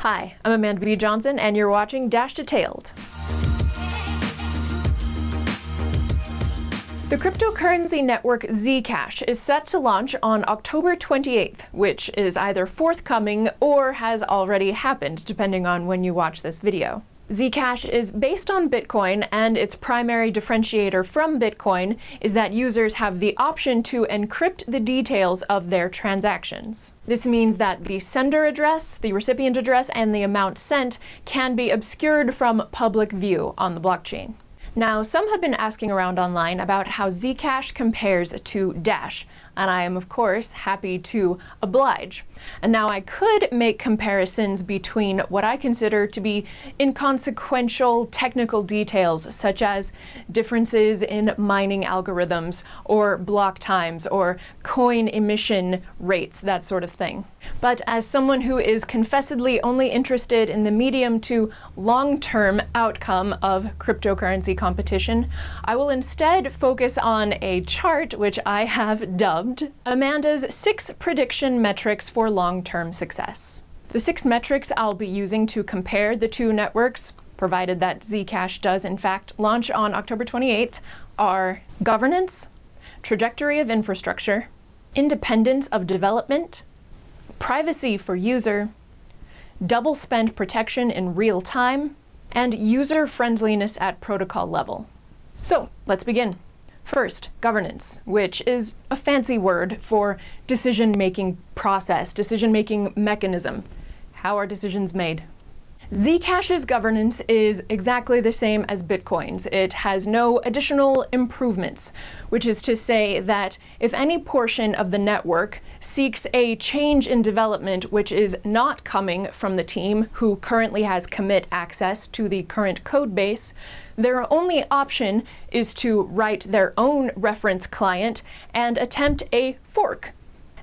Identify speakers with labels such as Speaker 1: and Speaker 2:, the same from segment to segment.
Speaker 1: Hi, I'm Amanda B. Johnson, and you're watching Dash Detailed. The cryptocurrency network Zcash is set to launch on October 28th, which is either forthcoming or has already happened, depending on when you watch this video. Zcash is based on Bitcoin, and its primary differentiator from Bitcoin is that users have the option to encrypt the details of their transactions. This means that the sender address, the recipient address, and the amount sent can be obscured from public view on the blockchain. Now, some have been asking around online about how Zcash compares to Dash, and I am of course happy to oblige. And now I could make comparisons between what I consider to be inconsequential technical details, such as differences in mining algorithms, or block times, or coin emission rates, that sort of thing. But as someone who is confessedly only interested in the medium to long-term outcome of cryptocurrency competition, I will instead focus on a chart which I have dubbed Amanda's six prediction metrics for long-term success. The six metrics I'll be using to compare the two networks, provided that Zcash does in fact launch on October 28th, are governance, trajectory of infrastructure, independence of development, privacy for user, double spend protection in real time, and user friendliness at protocol level. So let's begin. First, governance, which is a fancy word for decision-making process, decision-making mechanism. How are decisions made? Zcash's governance is exactly the same as Bitcoin's. It has no additional improvements, which is to say that if any portion of the network seeks a change in development which is not coming from the team who currently has commit access to the current code base, their only option is to write their own reference client and attempt a fork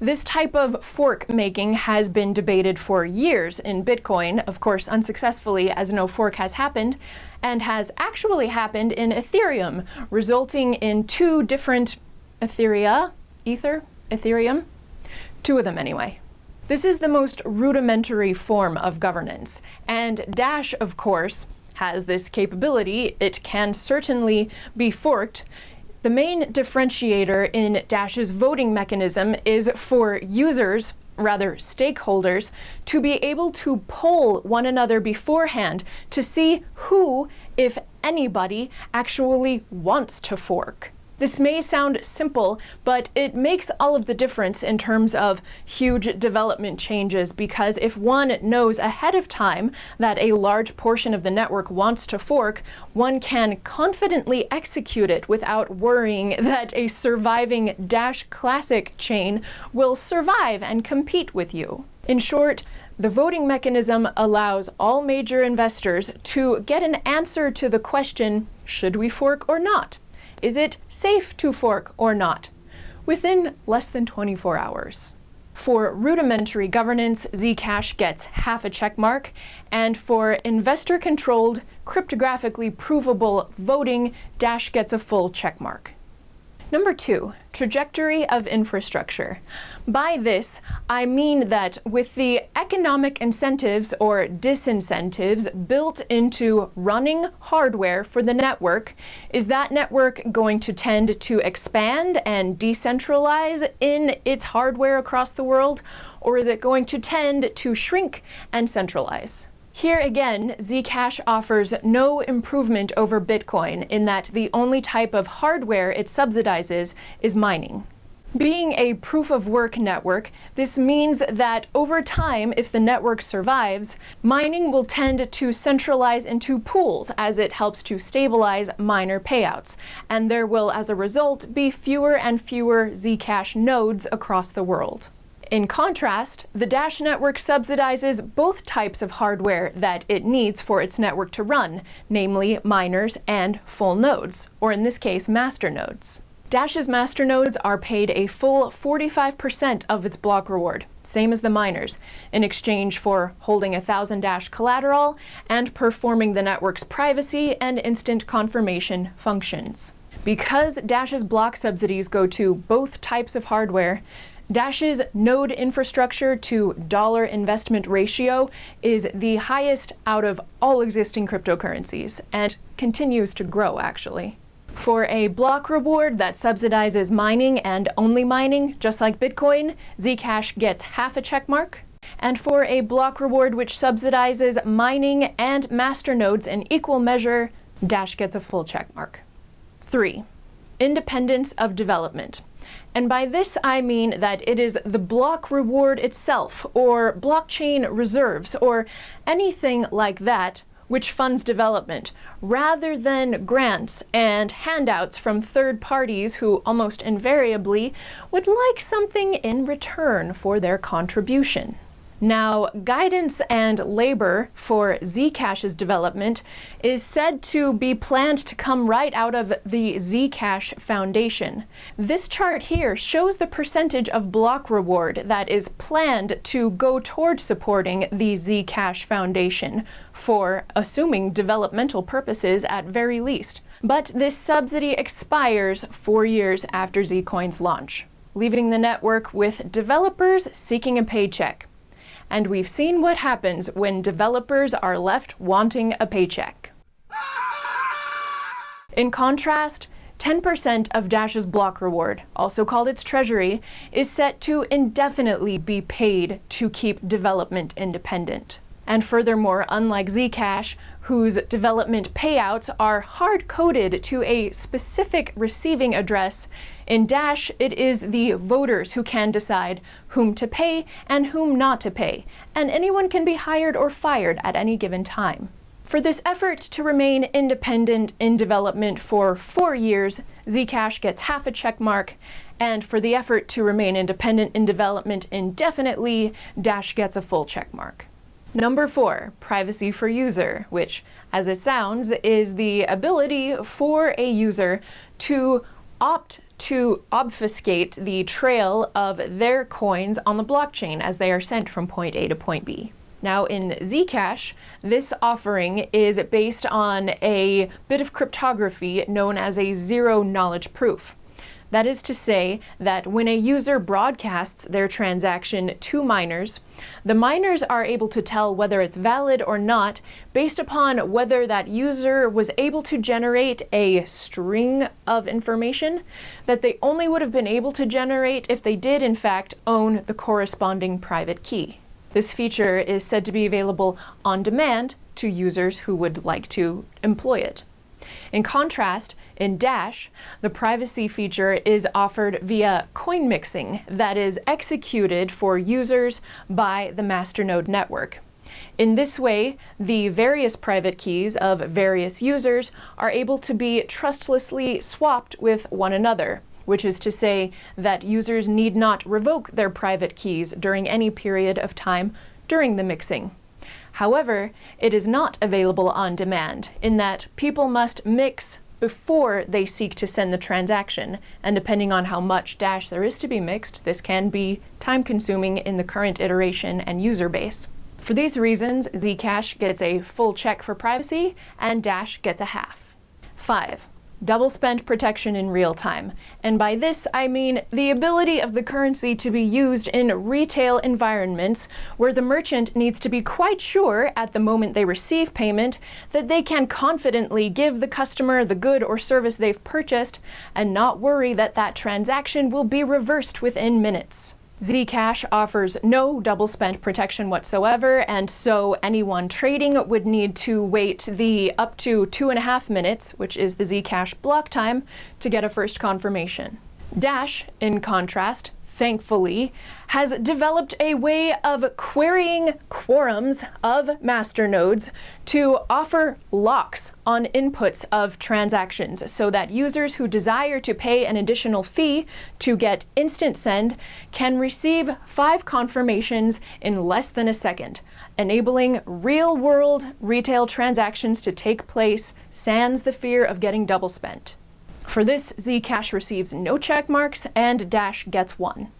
Speaker 1: this type of fork making has been debated for years in Bitcoin, of course unsuccessfully as no fork has happened, and has actually happened in Ethereum, resulting in two different Etheria, Ether, Ethereum, two of them anyway. This is the most rudimentary form of governance, and Dash, of course, has this capability. It can certainly be forked the main differentiator in Dash's voting mechanism is for users rather stakeholders, to be able to poll one another beforehand to see who, if anybody, actually wants to fork. This may sound simple, but it makes all of the difference in terms of huge development changes because if one knows ahead of time that a large portion of the network wants to fork, one can confidently execute it without worrying that a surviving Dash Classic chain will survive and compete with you. In short, the voting mechanism allows all major investors to get an answer to the question, should we fork or not? Is it safe to fork or not? Within less than 24 hours. For rudimentary governance, Zcash gets half a check mark, and for investor-controlled, cryptographically provable voting, Dash gets a full check mark. Number two, trajectory of infrastructure. By this, I mean that with the economic incentives or disincentives built into running hardware for the network, is that network going to tend to expand and decentralize in its hardware across the world, or is it going to tend to shrink and centralize? Here again, Zcash offers no improvement over Bitcoin in that the only type of hardware it subsidizes is mining. Being a proof-of-work network, this means that over time, if the network survives, mining will tend to centralize into pools as it helps to stabilize miner payouts, and there will, as a result, be fewer and fewer Zcash nodes across the world. In contrast, the Dash network subsidizes both types of hardware that it needs for its network to run, namely miners and full nodes, or in this case, master nodes. Dash's master nodes are paid a full 45% of its block reward, same as the miners, in exchange for holding a 1000 Dash collateral and performing the network's privacy and instant confirmation functions. Because Dash's block subsidies go to both types of hardware, Dash's node infrastructure to dollar investment ratio is the highest out of all existing cryptocurrencies and continues to grow actually. For a block reward that subsidizes mining and only mining, just like Bitcoin, Zcash gets half a checkmark. And for a block reward which subsidizes mining and masternodes in equal measure, Dash gets a full checkmark. 3. Independence of development. And by this I mean that it is the block reward itself, or blockchain reserves, or anything like that which funds development, rather than grants and handouts from third parties who almost invariably would like something in return for their contribution. Now, guidance and labor for Zcash's development is said to be planned to come right out of the Zcash Foundation. This chart here shows the percentage of block reward that is planned to go toward supporting the Zcash Foundation for, assuming developmental purposes at very least. But this subsidy expires four years after Zcoin's launch, leaving the network with developers seeking a paycheck and we've seen what happens when developers are left wanting a paycheck. In contrast, 10% of Dash's block reward, also called its treasury, is set to indefinitely be paid to keep development independent. And furthermore, unlike Zcash, whose development payouts are hard-coded to a specific receiving address, in Dash it is the voters who can decide whom to pay and whom not to pay, and anyone can be hired or fired at any given time. For this effort to remain independent in development for four years, Zcash gets half a check mark, and for the effort to remain independent in development indefinitely, Dash gets a full check mark. Number four, privacy for user, which, as it sounds, is the ability for a user to opt to obfuscate the trail of their coins on the blockchain as they are sent from point A to point B. Now in Zcash, this offering is based on a bit of cryptography known as a zero knowledge proof. That is to say that when a user broadcasts their transaction to miners, the miners are able to tell whether it's valid or not based upon whether that user was able to generate a string of information that they only would have been able to generate if they did in fact own the corresponding private key. This feature is said to be available on demand to users who would like to employ it. In contrast, in Dash, the privacy feature is offered via coin mixing that is executed for users by the masternode network. In this way, the various private keys of various users are able to be trustlessly swapped with one another, which is to say that users need not revoke their private keys during any period of time during the mixing. However, it is not available on demand, in that people must mix before they seek to send the transaction, and depending on how much Dash there is to be mixed, this can be time-consuming in the current iteration and user base. For these reasons, Zcash gets a full check for privacy, and Dash gets a half. 5 double spend protection in real time. And by this, I mean the ability of the currency to be used in retail environments where the merchant needs to be quite sure at the moment they receive payment that they can confidently give the customer the good or service they've purchased and not worry that that transaction will be reversed within minutes. Zcash offers no double spend protection whatsoever, and so anyone trading would need to wait the up to two and a half minutes, which is the Zcash block time, to get a first confirmation. Dash, in contrast, thankfully, has developed a way of querying quorums of masternodes to offer locks on inputs of transactions so that users who desire to pay an additional fee to get instant send can receive five confirmations in less than a second, enabling real-world retail transactions to take place sans the fear of getting double spent. For this, Zcash receives no check marks and Dash gets one.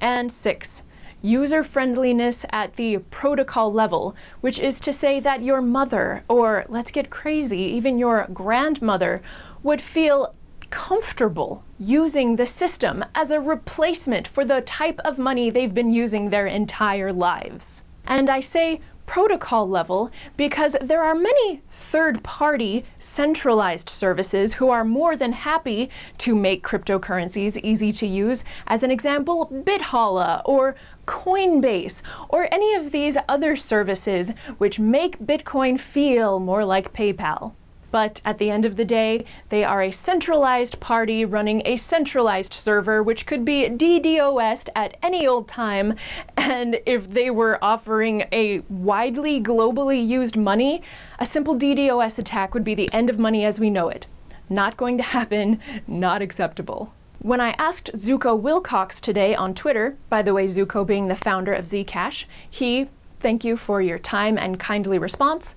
Speaker 1: And six, user-friendliness at the protocol level, which is to say that your mother, or let's get crazy, even your grandmother, would feel comfortable using the system as a replacement for the type of money they've been using their entire lives. And I say protocol level because there are many third-party centralized services who are more than happy to make cryptocurrencies easy to use. As an example, BitHalla or Coinbase or any of these other services which make Bitcoin feel more like PayPal but at the end of the day, they are a centralized party running a centralized server, which could be DDoSed at any old time. And if they were offering a widely globally used money, a simple DDoS attack would be the end of money as we know it. Not going to happen, not acceptable. When I asked Zooko Wilcox today on Twitter, by the way, Zooko being the founder of Zcash, he, thank you for your time and kindly response,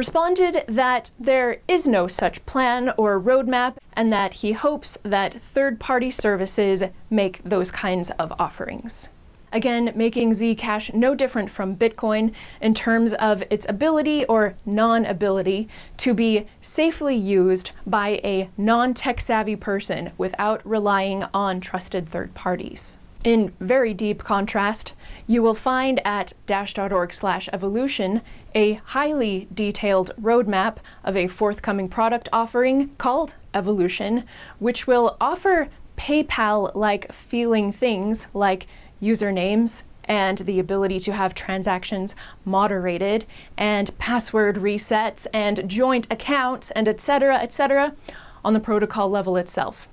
Speaker 1: responded that there is no such plan or roadmap and that he hopes that third-party services make those kinds of offerings. Again, making Zcash no different from Bitcoin in terms of its ability or non-ability to be safely used by a non-tech savvy person without relying on trusted third parties. In very deep contrast, you will find at dash.org slash evolution a highly detailed roadmap of a forthcoming product offering called Evolution, which will offer PayPal-like feeling things like usernames and the ability to have transactions moderated and password resets and joint accounts and etc etc on the protocol level itself.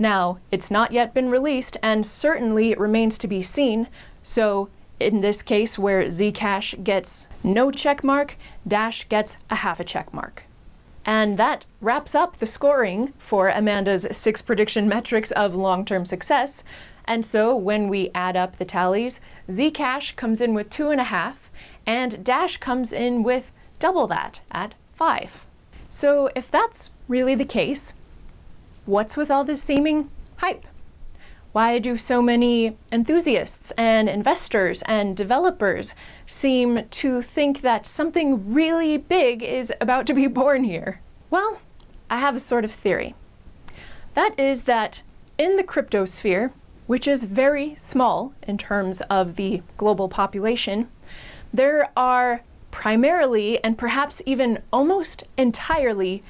Speaker 1: Now, it's not yet been released and certainly it remains to be seen, so in this case where Zcash gets no check mark, Dash gets a half a check mark. And that wraps up the scoring for Amanda's six prediction metrics of long-term success. And so when we add up the tallies, Zcash comes in with two and a half, and Dash comes in with double that at five. So if that's really the case, what's with all this seeming hype? Why do so many enthusiasts and investors and developers seem to think that something really big is about to be born here? Well, I have a sort of theory. That is that in the cryptosphere, which is very small in terms of the global population, there are primarily and perhaps even almost entirely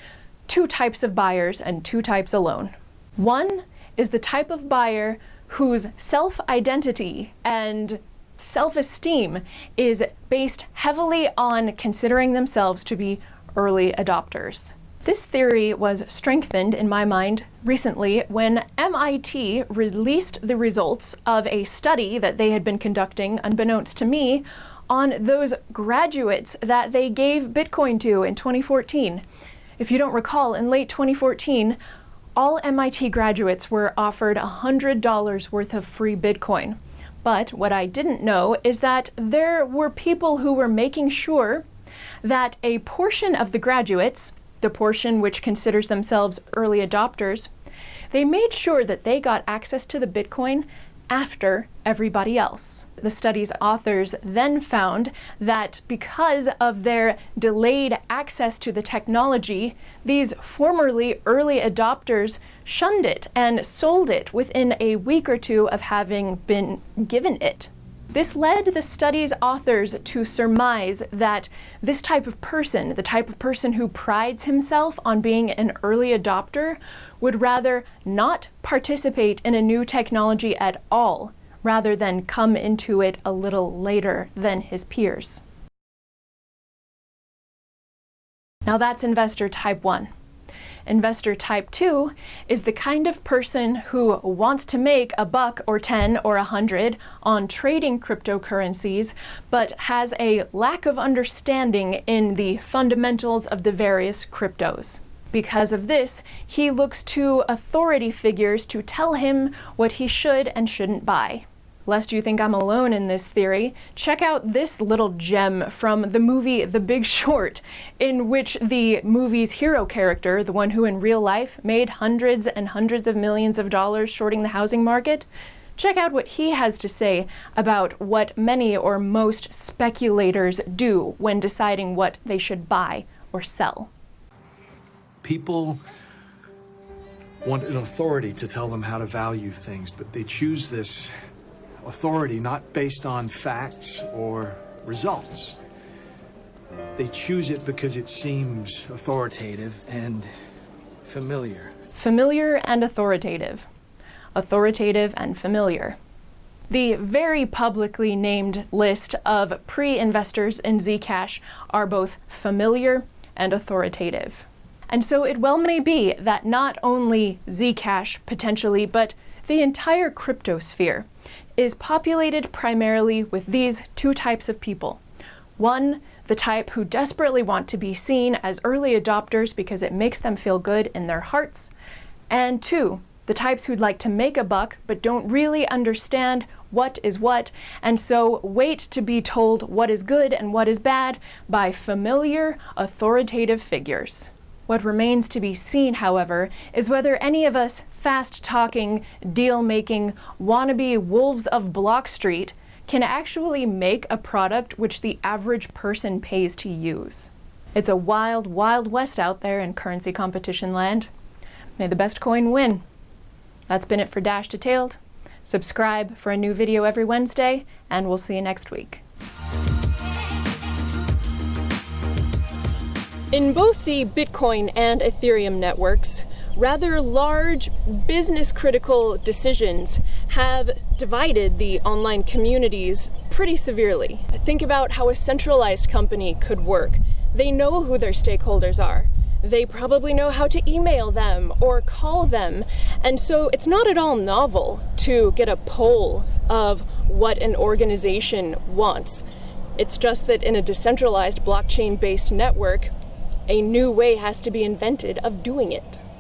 Speaker 1: two types of buyers and two types alone. One is the type of buyer whose self-identity and self-esteem is based heavily on considering themselves to be early adopters. This theory was strengthened in my mind recently when MIT released the results of a study that they had been conducting, unbeknownst to me, on those graduates that they gave Bitcoin to in 2014. If you don't recall, in late 2014, all MIT graduates were offered $100 worth of free Bitcoin. But what I didn't know is that there were people who were making sure that a portion of the graduates, the portion which considers themselves early adopters, they made sure that they got access to the Bitcoin after everybody else. The study's authors then found that because of their delayed access to the technology, these formerly early adopters shunned it and sold it within a week or two of having been given it. This led the study's authors to surmise that this type of person, the type of person who prides himself on being an early adopter, would rather not participate in a new technology at all, rather than come into it a little later than his peers. Now that's investor type 1. Investor type 2 is the kind of person who wants to make a buck or 10 or a 100 on trading cryptocurrencies, but has a lack of understanding in the fundamentals of the various cryptos. Because of this, he looks to authority figures to tell him what he should and shouldn't buy. Lest you think I'm alone in this theory, check out this little gem from the movie The Big Short, in which the movie's hero character, the one who in real life made hundreds and hundreds of millions of dollars shorting the housing market, check out what he has to say about what many or most speculators do when deciding what they should buy or sell.
Speaker 2: People want an authority to tell them how to value things, but they choose this authority not based on facts or results. They choose it because it seems authoritative and familiar.
Speaker 1: Familiar and authoritative. Authoritative and familiar. The very publicly named list of pre-investors in Zcash are both familiar and authoritative. And so it well may be that not only Zcash potentially, but the entire cryptosphere is populated primarily with these two types of people. One, the type who desperately want to be seen as early adopters because it makes them feel good in their hearts. And two, the types who'd like to make a buck but don't really understand what is what, and so wait to be told what is good and what is bad by familiar, authoritative figures. What remains to be seen, however, is whether any of us fast-talking, deal-making, wannabe wolves of Block Street can actually make a product which the average person pays to use. It's a wild, wild west out there in currency competition land. May the best coin win. That's been it for Dash Detailed. Subscribe for a new video every Wednesday, and we'll see you next week. In both the Bitcoin and Ethereum networks, rather large business critical decisions have divided the online communities pretty severely. Think about how a centralized company could work. They know who their stakeholders are. They probably know how to email them or call them. And so it's not at all novel to get a poll of what an organization wants. It's just that in a decentralized blockchain based network, a new way has to be invented of doing it.